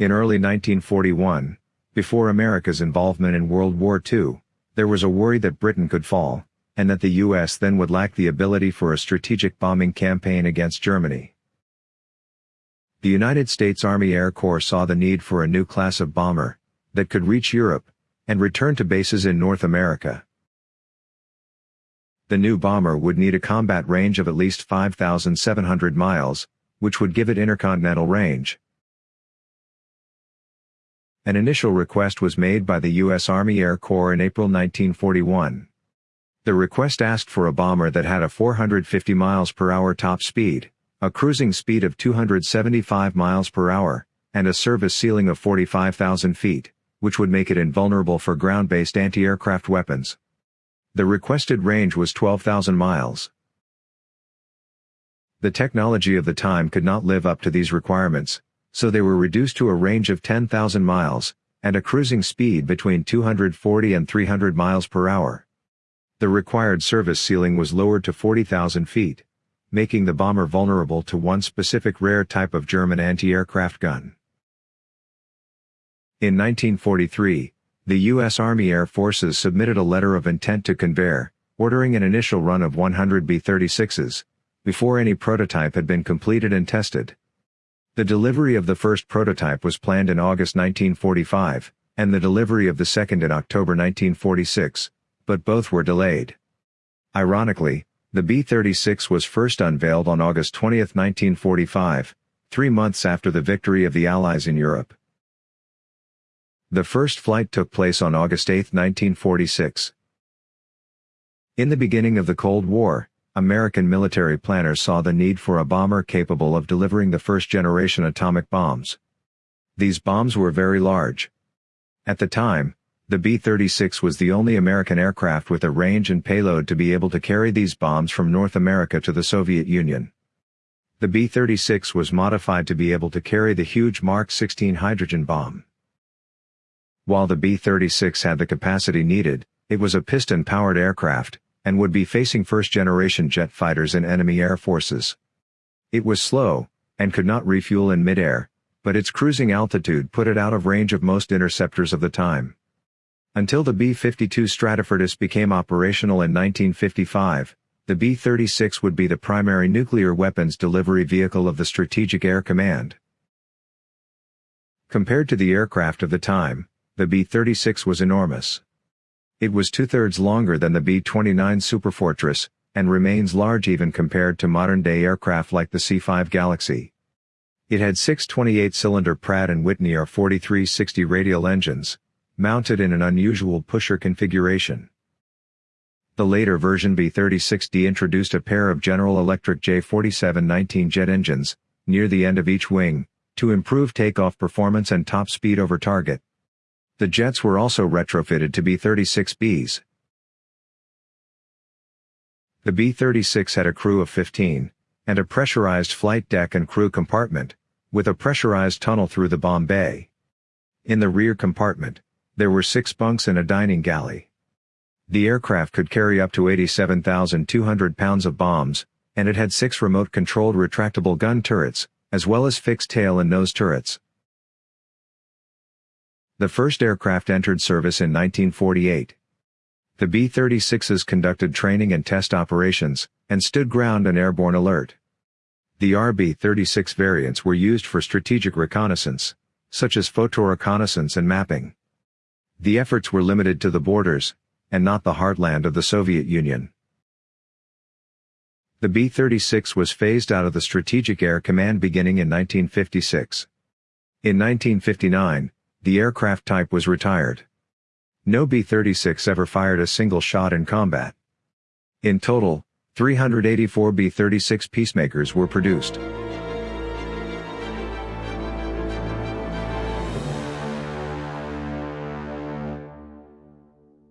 In early 1941, before America's involvement in World War II, there was a worry that Britain could fall, and that the US then would lack the ability for a strategic bombing campaign against Germany. The United States Army Air Corps saw the need for a new class of bomber that could reach Europe and return to bases in North America. The new bomber would need a combat range of at least 5,700 miles, which would give it intercontinental range. An initial request was made by the U.S. Army Air Corps in April 1941. The request asked for a bomber that had a 450 miles per hour top speed, a cruising speed of 275 miles per hour, and a service ceiling of 45,000 feet, which would make it invulnerable for ground-based anti-aircraft weapons. The requested range was 12,000 miles. The technology of the time could not live up to these requirements, so they were reduced to a range of 10,000 miles, and a cruising speed between 240 and 300 miles per hour. The required service ceiling was lowered to 40,000 feet, making the bomber vulnerable to one specific rare type of German anti-aircraft gun. In 1943, the U.S. Army Air Forces submitted a letter of intent to Convair, ordering an initial run of 100 B-36s, before any prototype had been completed and tested. The delivery of the first prototype was planned in August 1945, and the delivery of the second in October 1946, but both were delayed. Ironically, the B-36 was first unveiled on August 20, 1945, three months after the victory of the Allies in Europe. The first flight took place on August 8, 1946. In the beginning of the Cold War, American military planners saw the need for a bomber capable of delivering the first-generation atomic bombs. These bombs were very large. At the time, the B-36 was the only American aircraft with a range and payload to be able to carry these bombs from North America to the Soviet Union. The B-36 was modified to be able to carry the huge Mark 16 hydrogen bomb. While the B-36 had the capacity needed, it was a piston-powered aircraft, and would be facing first-generation jet fighters in enemy air forces. It was slow, and could not refuel in midair, but its cruising altitude put it out of range of most interceptors of the time. Until the B-52 Stratofortress became operational in 1955, the B-36 would be the primary nuclear weapons delivery vehicle of the Strategic Air Command. Compared to the aircraft of the time, the B-36 was enormous. It was two-thirds longer than the B-29 Superfortress, and remains large even compared to modern-day aircraft like the C-5 Galaxy. It had six 28-cylinder Pratt & Whitney R4360 radial engines, mounted in an unusual pusher configuration. The later version B-36D introduced a pair of General Electric J4719 jet engines, near the end of each wing, to improve takeoff performance and top speed over target. The jets were also retrofitted to B-36Bs. The B-36 had a crew of 15, and a pressurized flight deck and crew compartment, with a pressurized tunnel through the bomb bay. In the rear compartment, there were six bunks and a dining galley. The aircraft could carry up to 87,200 pounds of bombs, and it had six remote-controlled retractable gun turrets, as well as fixed tail and nose turrets. The first aircraft entered service in 1948. The B-36s conducted training and test operations, and stood ground and airborne alert. The RB-36 variants were used for strategic reconnaissance, such as photoreconnaissance and mapping. The efforts were limited to the borders, and not the heartland of the Soviet Union. The B-36 was phased out of the Strategic Air Command beginning in 1956. In 1959, the aircraft type was retired. No B-36 ever fired a single shot in combat. In total, 384 B-36 Peacemakers were produced.